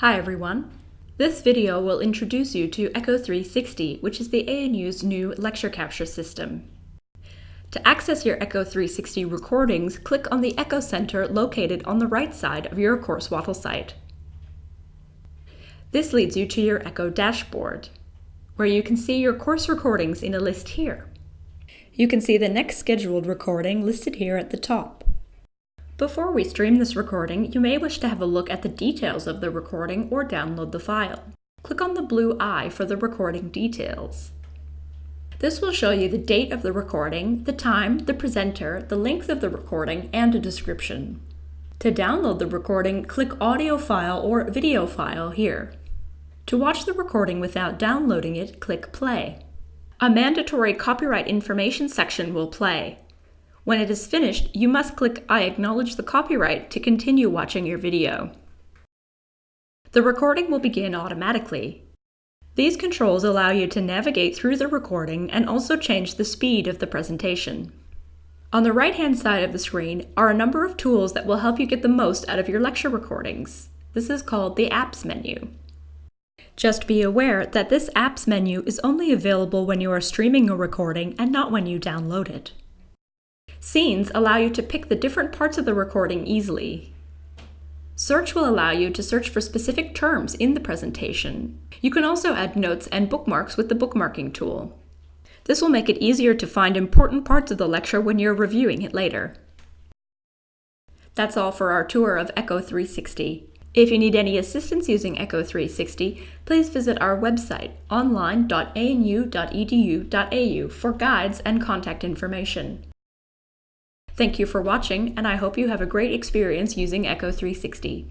Hi everyone. This video will introduce you to Echo 360, which is the ANU's new lecture capture system. To access your Echo 360 recordings, click on the Echo Center located on the right side of your CourseWattle site. This leads you to your Echo dashboard, where you can see your course recordings in a list here. You can see the next scheduled recording listed here at the top. Before we stream this recording, you may wish to have a look at the details of the recording or download the file. Click on the blue eye for the recording details. This will show you the date of the recording, the time, the presenter, the length of the recording, and a description. To download the recording, click Audio File or Video File here. To watch the recording without downloading it, click Play. A mandatory copyright information section will play. When it is finished, you must click I acknowledge the copyright to continue watching your video. The recording will begin automatically. These controls allow you to navigate through the recording and also change the speed of the presentation. On the right-hand side of the screen are a number of tools that will help you get the most out of your lecture recordings. This is called the Apps menu. Just be aware that this Apps menu is only available when you are streaming a recording and not when you download it. Scenes allow you to pick the different parts of the recording easily. Search will allow you to search for specific terms in the presentation. You can also add notes and bookmarks with the bookmarking tool. This will make it easier to find important parts of the lecture when you're reviewing it later. That's all for our tour of Echo 360. If you need any assistance using Echo 360, please visit our website online.anu.edu.au for guides and contact information. Thank you for watching, and I hope you have a great experience using Echo 360.